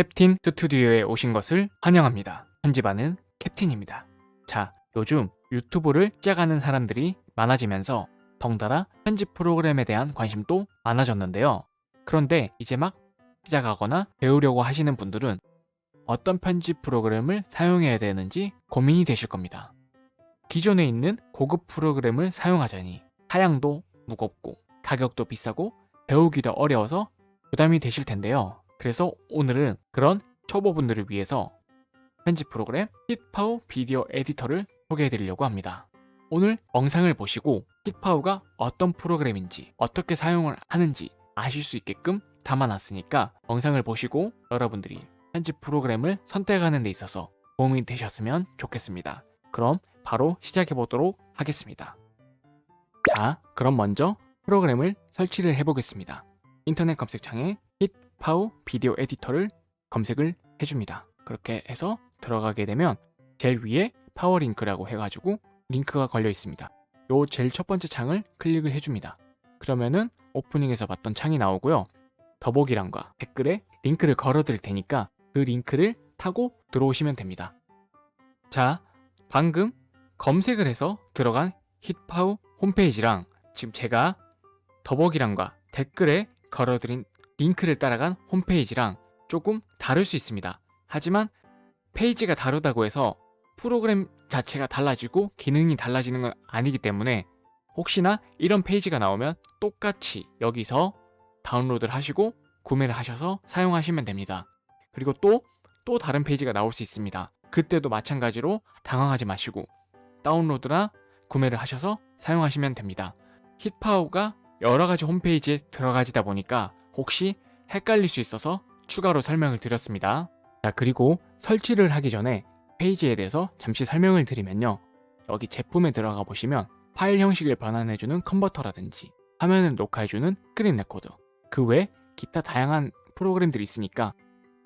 캡틴 스튜디오에 오신 것을 환영합니다. 편집하는 캡틴입니다. 자, 요즘 유튜브를 시작하는 사람들이 많아지면서 덩달아 편집 프로그램에 대한 관심도 많아졌는데요. 그런데 이제 막 시작하거나 배우려고 하시는 분들은 어떤 편집 프로그램을 사용해야 되는지 고민이 되실 겁니다. 기존에 있는 고급 프로그램을 사용하자니 사양도 무겁고 가격도 비싸고 배우기도 어려워서 부담이 되실 텐데요. 그래서 오늘은 그런 초보분들을 위해서 편집 프로그램 힛파우 비디오 에디터를 소개해 드리려고 합니다. 오늘 영상을 보시고 힛파우가 어떤 프로그램인지 어떻게 사용을 하는지 아실 수 있게끔 담아놨으니까 영상을 보시고 여러분들이 편집 프로그램을 선택하는 데 있어서 도움이 되셨으면 좋겠습니다. 그럼 바로 시작해 보도록 하겠습니다. 자, 그럼 먼저 프로그램을 설치를 해보겠습니다. 인터넷 검색창에 HitPaw Video Editor를 검색을 해줍니다. 그렇게 해서 들어가게 되면 제일 위에 파워 링크라고 해가지고 링크가 걸려 있습니다. 요 제일 첫 번째 창을 클릭을 해줍니다. 그러면은 오프닝에서 봤던 창이 나오고요. 더보기란과 댓글에 링크를 걸어 드릴 테니까 그 링크를 타고 들어오시면 됩니다. 자, 방금 검색을 해서 들어간 힛파우 홈페이지랑 지금 제가 더보기란과 댓글에 걸어드린 링크를 따라간 홈페이지랑 조금 다를 수 있습니다. 하지만 페이지가 다르다고 해서 프로그램 자체가 달라지고 기능이 달라지는 건 아니기 때문에 혹시나 이런 페이지가 나오면 똑같이 여기서 다운로드를 하시고 구매를 하셔서 사용하시면 됩니다. 그리고 또, 또 다른 페이지가 나올 수 있습니다. 그때도 마찬가지로 당황하지 마시고 다운로드나 구매를 하셔서 사용하시면 됩니다. HitPaw가 여러가지 홈페이지에 들어가지다 보니까 혹시 헷갈릴 수 있어서 추가로 설명을 드렸습니다. 자 그리고 설치를 하기 전에 페이지에 대해서 잠시 설명을 드리면요. 여기 제품에 들어가 보시면 파일 형식을 변환해주는 컨버터라든지 화면을 녹화해주는 스크린 레코더 그외 기타 다양한 프로그램들이 있으니까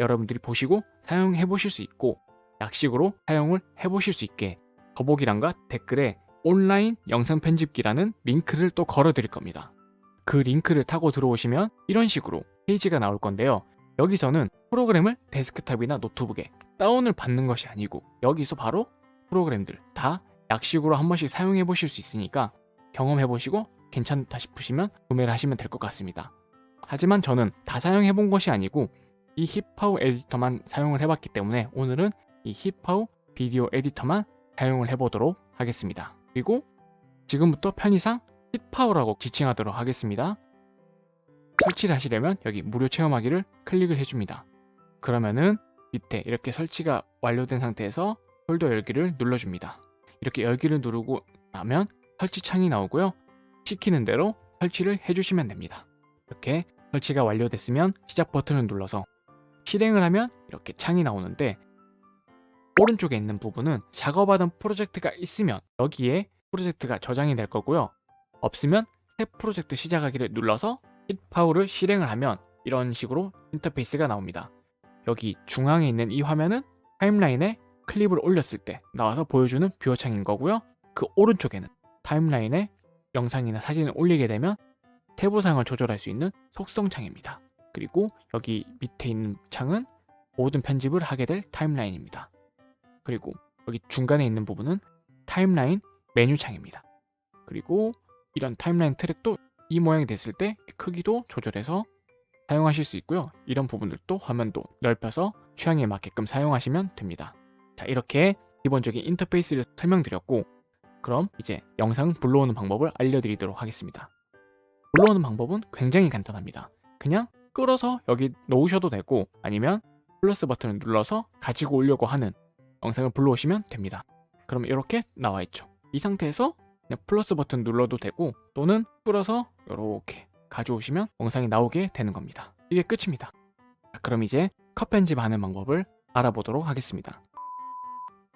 여러분들이 보시고 사용해 보실 수 있고 약식으로 사용을 해 보실 수 있게 더보기란과 댓글에 온라인 영상 편집기라는 링크를 또 걸어 드릴 겁니다. 그 링크를 타고 들어오시면 이런 식으로 페이지가 나올 건데요. 여기서는 프로그램을 데스크탑이나 노트북에 다운을 받는 것이 아니고 여기서 바로 프로그램들 다 약식으로 한 번씩 사용해 보실 수 있으니까 경험해 보시고 괜찮다 싶으시면 구매를 하시면 될 것 같습니다. 하지만 저는 다 사용해 본 것이 아니고 이 힙파우 에디터만 사용을 해봤기 때문에 오늘은 이 힙파우 비디오 에디터만 사용을 해보도록 하겠습니다. 그리고 지금부터 편의상 힙파우라고 지칭하도록 하겠습니다. 설치를 하시려면 여기 무료 체험하기를 클릭을 해줍니다. 그러면은 밑에 이렇게 설치가 완료된 상태에서 폴더 열기를 눌러줍니다. 이렇게 열기를 누르고 나면 설치 창이 나오고요. 시키는 대로 설치를 해주시면 됩니다. 이렇게 설치가 완료됐으면 시작 버튼을 눌러서 실행을 하면 이렇게 창이 나오는데 오른쪽에 있는 부분은 작업하던 프로젝트가 있으면 여기에 프로젝트가 저장이 될 거고요. 없으면 새 프로젝트 시작하기를 눌러서 힛파우를 실행을 하면 이런 식으로 인터페이스가 나옵니다. 여기 중앙에 있는 이 화면은 timeline에 클립을 올렸을 때 나와서 보여주는 viewer 창인 거고요. 그 오른쪽에는 timeline에 영상이나 사진을 올리게 되면 세부사항을 조절할 수 있는 속성 창입니다. 그리고 여기 밑에 있는 창은 모든 편집을 하게 될 timeline입니다. 그리고 여기 중간에 있는 부분은 timeline 메뉴 창입니다. 그리고 이런 timeline 트랙도 이 모양이 됐을 때 크기도 조절해서 사용하실 수 있고요. 이런 부분들도 화면도 넓혀서 취향에 맞게끔 사용하시면 됩니다. 자 이렇게 기본적인 인터페이스를 설명드렸고 그럼 이제 영상 불러오는 방법을 알려드리도록 하겠습니다. 불러오는 방법은 굉장히 간단합니다. 그냥 끌어서 여기 놓으셔도 되고 아니면 플러스 버튼을 눌러서 가지고 오려고 하는 영상을 불러오시면 됩니다. 그럼 이렇게 나와 있죠. 이 상태에서 플러스 버튼 눌러도 되고 또는 끌어서 이렇게 가져오시면 영상이 나오게 되는 겁니다. 이게 끝입니다. 그럼 이제 컷 편집하는 방법을 알아보도록 하겠습니다.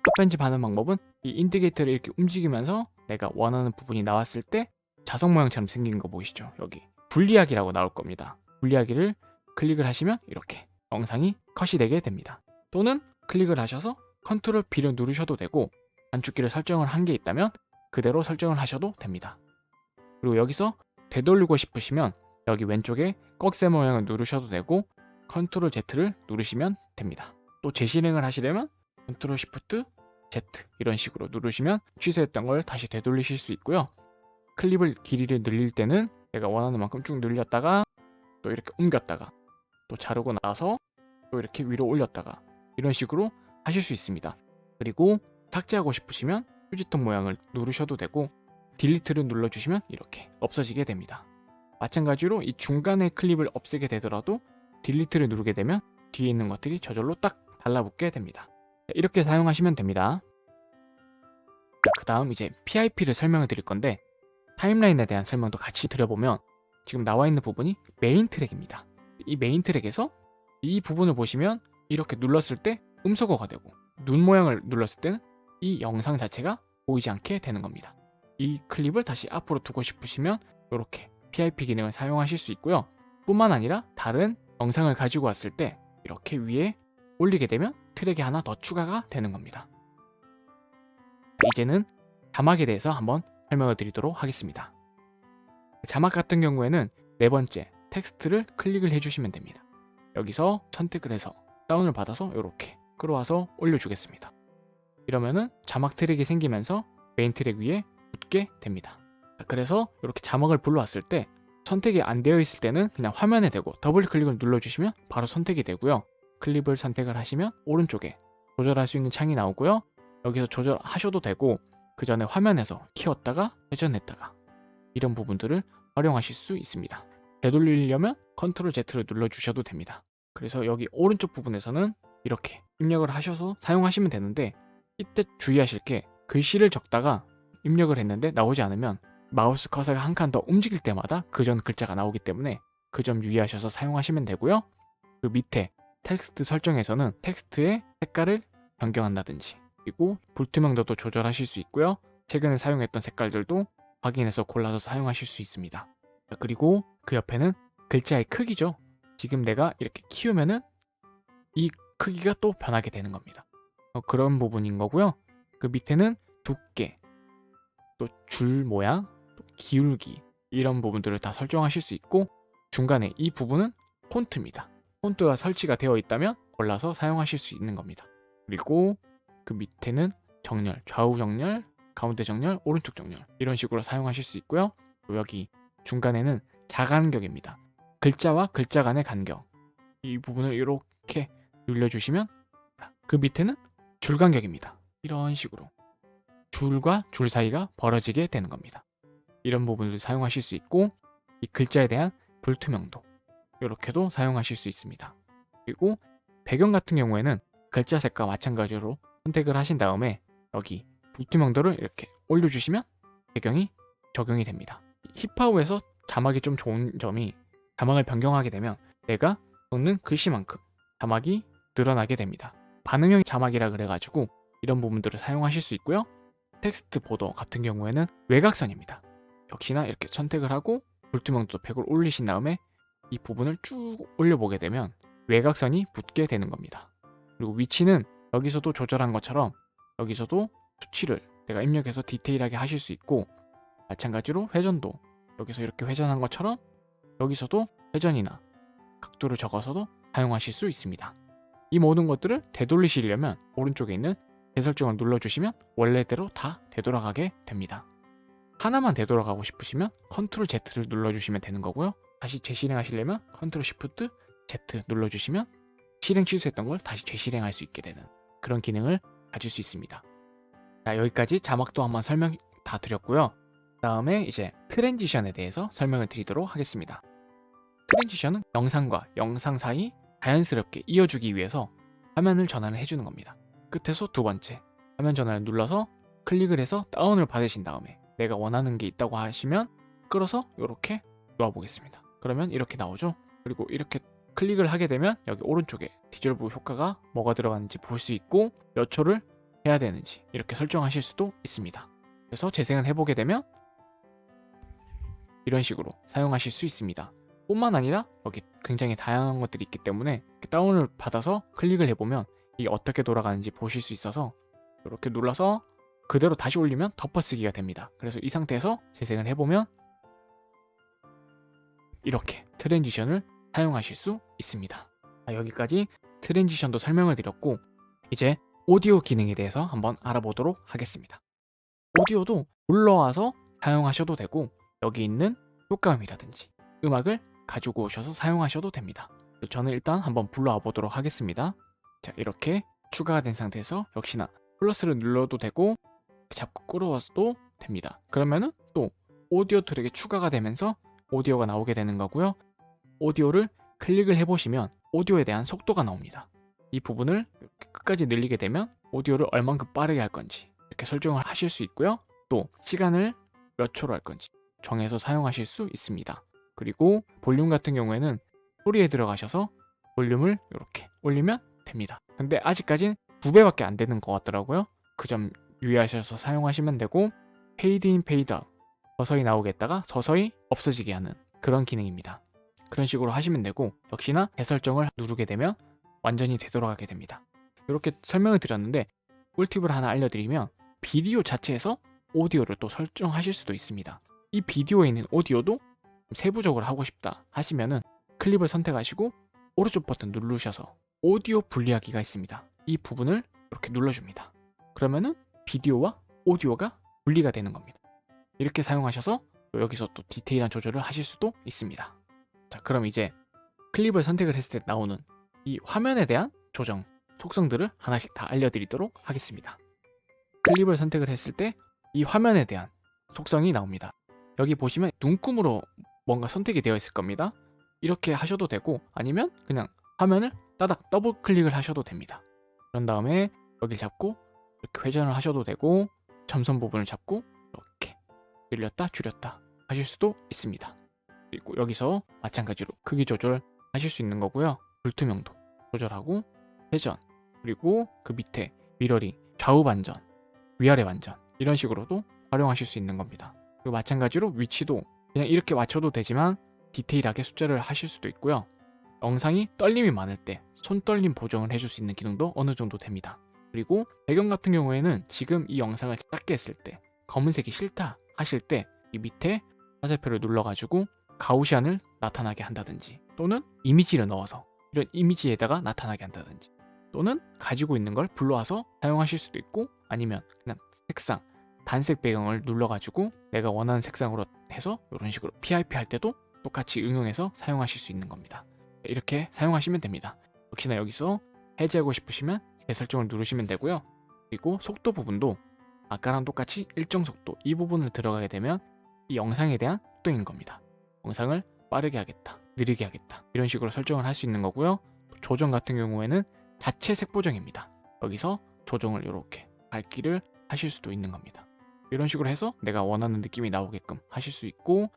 컷 편집하는 방법은 이 indicator를 이렇게 움직이면서 내가 원하는 부분이 나왔을 때 자석 모양처럼 생긴 거 보이시죠? 여기 분리하기라고 나올 겁니다. 분리하기를 클릭을 하시면 이렇게 영상이 컷이 되게 됩니다. 또는 클릭을 하셔서 control B를 누르셔도 되고 단축키를 설정을 한 게 있다면 그대로 설정을 하셔도 됩니다. 그리고 여기서 되돌리고 싶으시면 여기 왼쪽에 꺽쇠 모양을 누르셔도 되고 control Z를 누르시면 됩니다. 또 재실행을 하시려면 control Shift Z 이런 식으로 누르시면 취소했던 걸 다시 되돌리실 수 있고요. 클립을 길이를 늘릴 때는 내가 원하는 만큼 쭉 늘렸다가 또 이렇게 옮겼다가 또 자르고 나서 또 이렇게 위로 올렸다가 이런 식으로 하실 수 있습니다. 그리고 삭제하고 싶으시면 휴지통 모양을 누르셔도 되고 delete를 눌러주시면 이렇게 없어지게 됩니다. 마찬가지로 이 중간에 클립을 없애게 되더라도 delete를 누르게 되면 뒤에 있는 것들이 저절로 딱 달라붙게 됩니다. 이렇게 사용하시면 됩니다. 그 다음 이제 PIP를 설명을 드릴 건데 timeline에 대한 설명도 같이 드려보면 지금 나와 있는 부분이 메인 트랙입니다. 이 메인 트랙에서 이 부분을 보시면 이렇게 눌렀을 때 음소거가 되고 눈 모양을 눌렀을 때는 이 영상 자체가 보이지 않게 되는 겁니다. 이 클립을 다시 앞으로 두고 싶으시면 이렇게 PIP 기능을 사용하실 수 있고요. 뿐만 아니라 다른 영상을 가지고 왔을 때 이렇게 위에 올리게 되면 트랙이 하나 더 추가가 되는 겁니다. 이제는 자막에 대해서 한번 설명을 드리도록 하겠습니다. 자막 같은 경우에는 네 번째 텍스트를 클릭을 해주시면 됩니다. 여기서 선택을 해서 다운을 받아서 이렇게 끌어와서 올려주겠습니다. 이러면은 자막 트랙이 생기면서 메인 트랙 위에 붙게 됩니다. 그래서 이렇게 자막을 불러왔을 때 선택이 안 되어 있을 때는 그냥 화면에 대고 더블 클릭을 눌러주시면 바로 선택이 되고요. 클립을 선택을 하시면 오른쪽에 조절할 수 있는 창이 나오고요. 여기서 조절하셔도 되고 그 전에 화면에서 키웠다가 회전했다가 이런 부분들을 활용하실 수 있습니다. 되돌리려면 control Z를 눌러주셔도 됩니다. 그래서 여기 오른쪽 부분에서는 이렇게 입력을 하셔서 사용하시면 되는데 이때 주의하실 게 글씨를 적다가 입력을 했는데 나오지 않으면 마우스 커서가 한 칸 더 움직일 때마다 그 전 글자가 나오기 때문에 그 점 유의하셔서 사용하시면 되고요. 그 밑에 텍스트 설정에서는 텍스트의 색깔을 변경한다든지 그리고 불투명도도 조절하실 수 있고요. 최근에 사용했던 색깔들도 확인해서 골라서 사용하실 수 있습니다. 그리고 그 옆에는 글자의 크기죠. 지금 내가 이렇게 키우면은 이 크기가 또 변하게 되는 겁니다. 어, 그런 부분인 거고요. 그 밑에는 두께, 또 줄 모양, 또 기울기 이런 부분들을 다 설정하실 수 있고 중간에 이 부분은 폰트입니다. 폰트가 설치가 되어 있다면 골라서 사용하실 수 있는 겁니다. 그리고 그 밑에는 정렬, 좌우 정렬, 가운데 정렬, 오른쪽 정렬 이런 식으로 사용하실 수 있고요. 여기 중간에는 자간격입니다. 글자와 글자 간의 간격 이 부분을 이렇게 눌러주시면 그 밑에는 줄 간격입니다. 이런 식으로 줄과 줄 사이가 벌어지게 되는 겁니다. 이런 부분을 사용하실 수 있고 이 글자에 대한 불투명도 이렇게도 사용하실 수 있습니다. 그리고 배경 같은 경우에는 글자 색과 마찬가지로 선택을 하신 다음에 여기 불투명도를 이렇게 올려주시면 배경이 적용이 됩니다. 힙하우에서 자막이 좀 좋은 점이 자막을 변경하게 되면 내가 적는 글씨만큼 자막이 늘어나게 됩니다. 반응형 자막이라 그래가지고 이런 부분들을 사용하실 수 있고요. 텍스트 보더 같은 경우에는 외곽선입니다. 역시나 이렇게 선택을 하고 불투명도 100을 올리신 다음에 이 부분을 쭉 올려보게 되면 외곽선이 붙게 되는 겁니다. 그리고 위치는 여기서도 조절한 것처럼 여기서도 수치를 내가 입력해서 디테일하게 하실 수 있고 마찬가지로 회전도 여기서 이렇게 회전한 것처럼 여기서도 회전이나 각도를 적어서도 사용하실 수 있습니다. 이 모든 것들을 되돌리시려면 오른쪽에 있는 재설정을 눌러주시면 원래대로 다 되돌아가게 됩니다. 하나만 되돌아가고 싶으시면 control Z를 눌러주시면 되는 거고요. 다시 재실행하시려면 control Shift Z 눌러주시면 실행 취소했던 걸 다시 재실행할 수 있게 되는 그런 기능을 가질 수 있습니다. 자, 여기까지 자막도 한번 설명 다 드렸고요. 다음에 이제 transition에 대해서 설명을 드리도록 하겠습니다. transition은 영상과 영상 사이 자연스럽게 이어주기 위해서 화면을 전환을 해주는 겁니다. 끝에서 두 번째 화면 전환을 눌러서 클릭을 해서 다운을 받으신 다음에 내가 원하는 게 있다고 하시면 끌어서 이렇게 놓아 보겠습니다. 그러면 이렇게 나오죠. 그리고 이렇게 클릭을 하게 되면 여기 오른쪽에 디졸브 효과가 뭐가 들어가는지 볼 수 있고 몇 초를 해야 되는지 이렇게 설정하실 수도 있습니다. 그래서 재생을 해보게 되면 이런 식으로 사용하실 수 있습니다. 뿐만 아니라 여기 굉장히 다양한 것들이 있기 때문에 다운을 받아서 클릭을 해보면 이게 어떻게 돌아가는지 보실 수 있어서 이렇게 눌러서 그대로 다시 올리면 덮어쓰기가 됩니다. 그래서 이 상태에서 재생을 해보면 이렇게 트랜지션을 사용하실 수 있습니다. 자, 여기까지 트랜지션도 설명을 드렸고 이제 오디오 기능에 대해서 한번 알아보도록 하겠습니다. 오디오도 불러와서 사용하셔도 되고 여기 있는 효과음이라든지 음악을 가지고 오셔서 사용하셔도 됩니다. 저는 일단 한번 불러와 보도록 하겠습니다. 자 이렇게 추가가 된 상태에서 역시나 플러스를 눌러도 되고 잡고 끌어와도 됩니다. 그러면은 또 오디오 트랙에 추가가 되면서 오디오가 나오게 되는 거고요. 오디오를 클릭을 해보시면 오디오에 대한 속도가 나옵니다. 이 부분을 이렇게 끝까지 늘리게 되면 오디오를 얼만큼 빠르게 할 건지 이렇게 설정을 하실 수 있고요. 또 시간을 몇 초로 할 건지 정해서 사용하실 수 있습니다. 그리고 볼륨 같은 경우에는 소리에 들어가셔서 볼륨을 이렇게 올리면 됩니다. 근데 아직까진 두 배밖에 안 되는 것 같더라고요. 그 점 유의하셔서 사용하시면 되고 페이드 인 페이드 아웃 서서히 나오게 했다가 서서히 없어지게 하는 그런 기능입니다. 그런 식으로 하시면 되고 역시나 재설정을 누르게 되면 완전히 되돌아가게 됩니다. 이렇게 설명을 드렸는데 꿀팁을 하나 알려드리면 비디오 자체에서 오디오를 또 설정하실 수도 있습니다. 이 비디오에 있는 오디오도 세부적으로 하고 싶다 하시면은 클립을 선택하시고 오른쪽 버튼 누르셔서 오디오 분리하기가 있습니다. 이 부분을 이렇게 눌러줍니다. 그러면은 비디오와 오디오가 분리가 되는 겁니다. 이렇게 사용하셔서 또 여기서 또 디테일한 조절을 하실 수도 있습니다. 자, 그럼 이제 클립을 선택을 했을 때 나오는 이 화면에 대한 조정, 속성들을 하나씩 다 알려드리도록 하겠습니다. 클립을 선택을 했을 때 이 화면에 대한 속성이 나옵니다. 여기 보시면 눈금으로 뭔가 선택이 되어 있을 겁니다. 이렇게 하셔도 되고 아니면 그냥 화면을 따닥 더블 클릭을 하셔도 됩니다. 그런 다음에 여기를 잡고 이렇게 회전을 하셔도 되고 점선 부분을 잡고 이렇게 늘렸다 줄였다 하실 수도 있습니다. 그리고 여기서 마찬가지로 크기 조절 하실 수 있는 거고요. 불투명도 조절하고 회전 그리고 그 밑에 미러링 좌우 반전 위아래 반전 이런 식으로도 활용하실 수 있는 겁니다. 그리고 마찬가지로 위치도 그냥 이렇게 맞춰도 되지만 디테일하게 숫자를 하실 수도 있고요. 영상이 떨림이 많을 때 손떨림 보정을 해줄 수 있는 기능도 어느 정도 됩니다. 그리고 배경 같은 경우에는 지금 이 영상을 작게 했을 때 검은색이 싫다 하실 때 이 밑에 화살표를 눌러가지고 가우시안을 나타나게 한다든지 또는 이미지를 넣어서 이런 이미지에다가 나타나게 한다든지 또는 가지고 있는 걸 불러와서 사용하실 수도 있고 아니면 그냥 색상 단색 배경을 눌러가지고 내가 원하는 색상으로 해서 이런 식으로 PIP 할 때도 똑같이 응용해서 사용하실 수 있는 겁니다. 이렇게 사용하시면 됩니다. 역시나 여기서 해제하고 싶으시면 재설정을 누르시면 되고요. 그리고 속도 부분도 아까랑 똑같이 일정 속도 이 부분을 들어가게 되면 이 영상에 대한 속도인 겁니다. 영상을 빠르게 하겠다, 느리게 하겠다 이런 식으로 설정을 할 수 있는 거고요. 조정 같은 경우에는 자체 색 보정입니다. 여기서 조정을 이렇게 밝기를 하실 수도 있는 겁니다. 이런 식으로 해서 내가 원하는 느낌이 나오게끔 하실 수 있고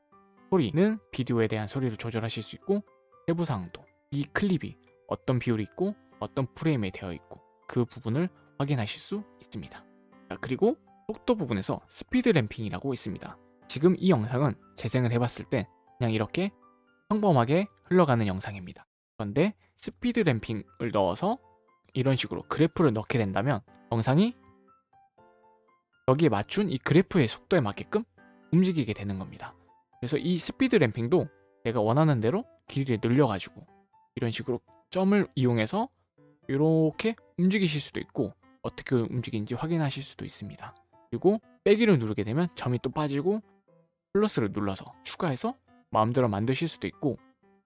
소리는 비디오에 대한 소리를 조절하실 수 있고 세부사항도 이 클립이 어떤 비율이 있고 어떤 프레임에 되어 있고 그 부분을 확인하실 수 있습니다. 자, 그리고 속도 부분에서 speed ramping이라고 있습니다. 지금 이 영상은 재생을 해봤을 때 그냥 이렇게 평범하게 흘러가는 영상입니다. 그런데 speed ramping을 넣어서 이런 식으로 그래프를 넣게 된다면 영상이 여기에 맞춘 이 그래프의 속도에 맞게끔 움직이게 되는 겁니다. 그래서 이 스피드 램핑도 내가 원하는 대로 길이를 늘려가지고 이런 식으로 점을 이용해서 이렇게 움직이실 수도 있고 어떻게 움직이는지 확인하실 수도 있습니다. 그리고 빼기를 누르게 되면 점이 또 빠지고 플러스를 눌러서 추가해서 마음대로 만드실 수도 있고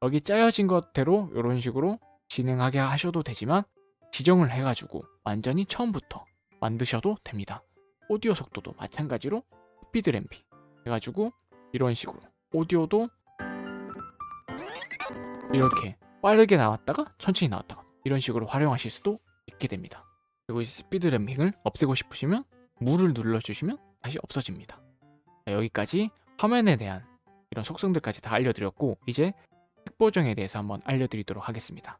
여기 짜여진 것대로 이런 식으로 진행하게 하셔도 되지만 지정을 해가지고 완전히 처음부터 만드셔도 됩니다. 오디오 속도도 마찬가지로 스피드 램핑 해가지고 이런 식으로 오디오도 이렇게 빠르게 나왔다가 천천히 나왔다가 이런 식으로 활용하실 수도 있게 됩니다. 그리고 이 스피드 램핑을 없애고 싶으시면 물을 눌러주시면 다시 없어집니다. 자, 여기까지 화면에 대한 이런 속성들까지 다 알려드렸고 이제 색 보정에 대해서 한번 알려드리도록 하겠습니다.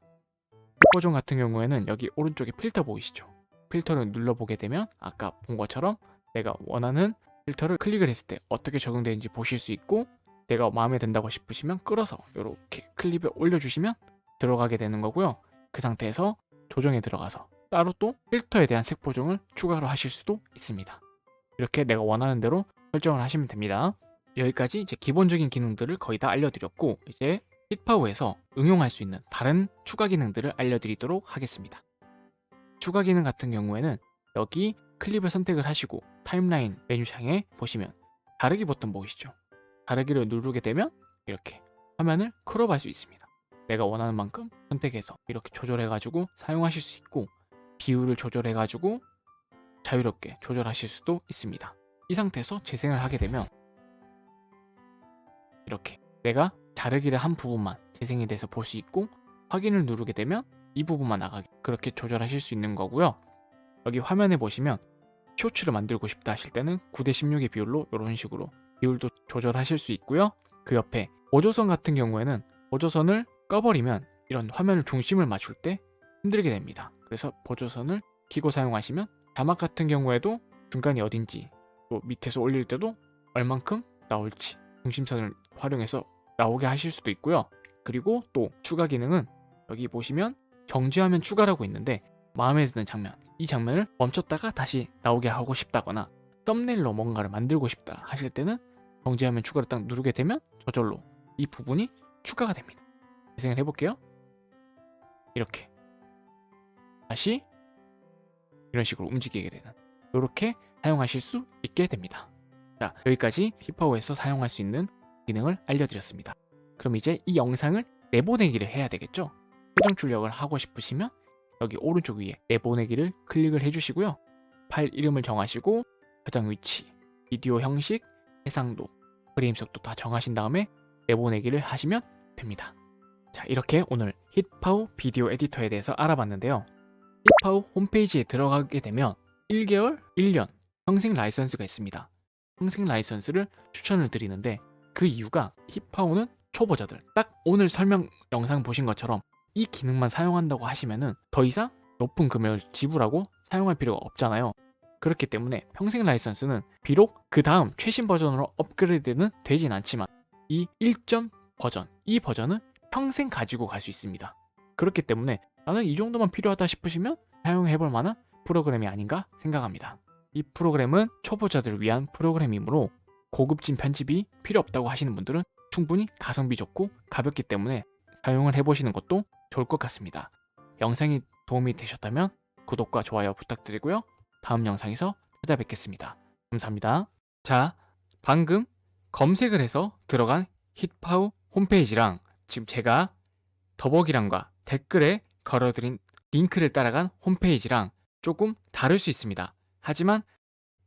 색 보정 같은 경우에는 여기 오른쪽에 필터 보이시죠? 필터를 눌러보게 되면 아까 본 것처럼 내가 원하는 필터를 클릭을 했을 때 어떻게 적용되는지 보실 수 있고 내가 마음에 든다고 싶으시면 끌어서 이렇게 클립에 올려주시면 들어가게 되는 거고요. 그 상태에서 조정에 들어가서 따로 또 필터에 대한 색 보정을 추가로 하실 수도 있습니다. 이렇게 내가 원하는 대로 설정을 하시면 됩니다. 여기까지 이제 기본적인 기능들을 거의 다 알려드렸고 이제 힙파우에서 응용할 수 있는 다른 추가 기능들을 알려드리도록 하겠습니다. 추가 기능 같은 경우에는 여기 클립을 선택을 하시고 타임라인 메뉴창에 보시면 가르기 버튼 보이시죠? 가르기를 누르게 되면 이렇게 화면을 크롭할 수 있습니다. 내가 원하는 만큼 선택해서 이렇게 조절해가지고 사용하실 수 있고 비율을 조절해가지고 자유롭게 조절하실 수도 있습니다. 이 상태에서 재생을 하게 되면 이렇게 내가 자르기를 한 부분만 재생이 돼서 볼 수 있고 확인을 누르게 되면 이 부분만 나가게 그렇게 조절하실 수 있는 거고요. 여기 화면에 보시면 쇼츠를 만들고 싶다 하실 때는 9대 16의 비율로 이런 식으로 비율도 조절하실 수 있고요. 그 옆에 보조선 같은 경우에는 보조선을 꺼버리면 이런 화면을 중심을 맞출 때 힘들게 됩니다. 그래서 보조선을 키고 사용하시면 자막 같은 경우에도 중간이 어딘지 또 밑에서 올릴 때도 얼만큼 나올지 중심선을 활용해서 나오게 하실 수도 있고요. 그리고 또 추가 기능은 여기 보시면 정지화면 추가라고 있는데 마음에 드는 장면 이 장면을 멈췄다가 다시 나오게 하고 싶다거나 썸네일로 뭔가를 만들고 싶다 하실 때는 정지화면 추가를 딱 누르게 되면 저절로 이 부분이 추가가 됩니다. 재생을 해볼게요. 이렇게 다시 이런 식으로 움직이게 되는 이렇게 사용하실 수 있게 됩니다. 자 여기까지 힙파워에서 사용할 수 있는 기능을 알려드렸습니다. 그럼 이제 이 영상을 내보내기를 해야 되겠죠? 회전 출력을 하고 싶으시면 여기 오른쪽 위에 내보내기를 클릭을 해주시고요. 파일 이름을 정하시고 저장 위치, 비디오 형식, 해상도, 프레임 속도 다 정하신 다음에 내보내기를 하시면 됩니다. 자 이렇게 오늘 힛파우 비디오 에디터에 대해서 알아봤는데요. HitPaw 홈페이지에 들어가게 되면 1개월, 1년 평생 라이선스가 있습니다. 평생 라이선스를 추천을 드리는데 그 이유가 HitPaw는 초보자들 딱 오늘 설명 영상 보신 것처럼 이 기능만 사용한다고 하시면은 더 이상 높은 금액을 지불하고 사용할 필요가 없잖아요. 그렇기 때문에 평생 라이선스는 비록 그 다음 최신 버전으로 업그레이드는 되진 않지만 이 1점 버전, 이 버전은 평생 가지고 갈 수 있습니다. 그렇기 때문에 나는 이 정도만 필요하다 싶으시면 사용해볼 만한 프로그램이 아닌가 생각합니다. 이 프로그램은 초보자들을 위한 프로그램이므로 고급진 편집이 필요 없다고 하시는 분들은 충분히 가성비 좋고 가볍기 때문에 사용을 해보시는 것도 좋을 것 같습니다. 영상이 도움이 되셨다면 구독과 좋아요 부탁드리고요. 다음 영상에서 찾아뵙겠습니다. 감사합니다. 자, 방금 검색을 해서 들어간 힛파우 홈페이지랑 지금 제가 더보기란과 댓글에 걸어드린 링크를 따라간 홈페이지랑 조금 다를 수 있습니다. 하지만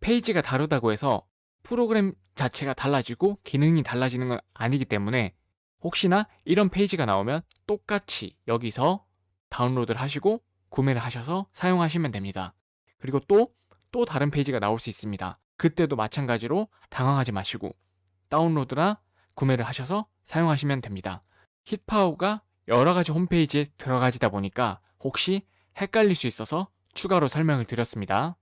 페이지가 다르다고 해서 프로그램 자체가 달라지고 기능이 달라지는 건 아니기 때문에 혹시나 이런 페이지가 나오면 똑같이 여기서 다운로드를 하시고 구매를 하셔서 사용하시면 됩니다. 그리고 또, 또 다른 페이지가 나올 수 있습니다. 그때도 마찬가지로 당황하지 마시고 다운로드나 구매를 하셔서 사용하시면 됩니다. 힛파워가 여러 가지 홈페이지에 들어가지다 보니까 혹시 헷갈릴 수 있어서 추가로 설명을 드렸습니다.